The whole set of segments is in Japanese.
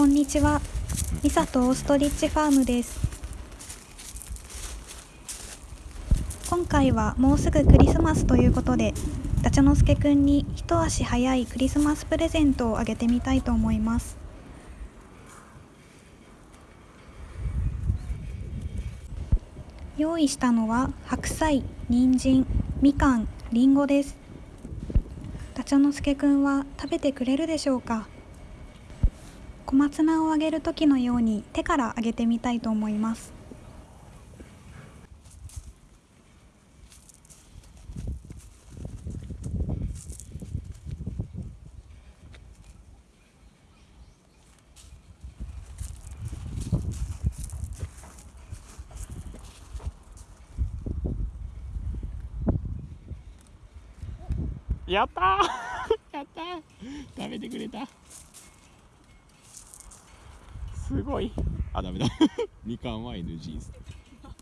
こんにちは。ミサとオーストリッチファームです。今回はもうすぐクリスマスということで、ダチャノスケくんに一足早いクリスマスプレゼントをあげてみたいと思います。用意したのは白菜、人参、みかん、りんごです。ダチャノスケくんは食べてくれるでしょうか？小松菜をあげる時のように手からあげてみたいと思います。やったー。やったー。食べてくれたすごい。あダメだ。みかんは NG です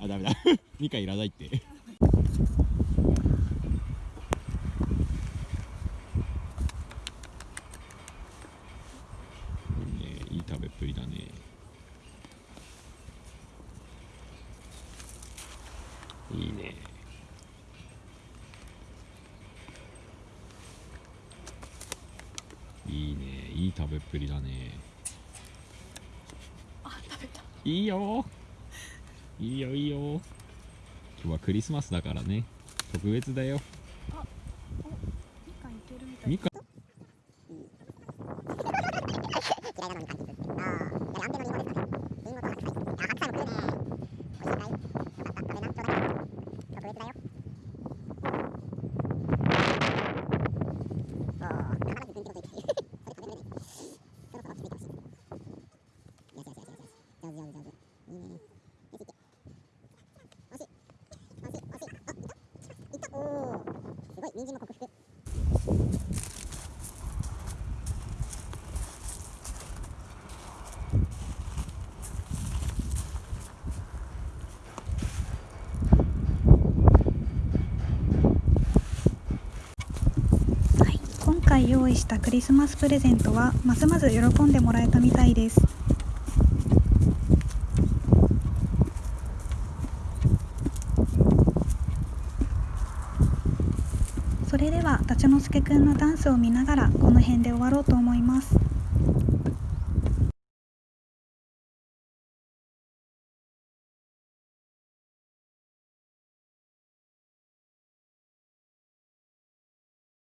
あダメだ。みかんいらないって。いいねいい食べっぷりだね。いいね。いいね。いい食べっぷりだね。いいよ。いいよいいよ。今日はクリスマスだからね。特別だよ。みかんいけるみたい。みかん嫌いなのに感じする。ああ、いや、安定のリンゴですかね。リンゴと白菜。あ、白菜も食うね。美味しいかい。よかった、食べな、ちょうだい。特別だよ。おー、必ず軍手のといて。それ食べれない。そろそろ落ち着いてほしい。よしよしよしよしよし。上手上手上手。いいね。よし、いけ。惜しい。惜しい、惜しい。あ、いったいったおー。すごい、人参も克服。今回用意したクリスマスプレゼントはますます喜んでもらえたみたいですそれではダチャノスケくんのダンスを見ながらこの辺で終わろうと思います。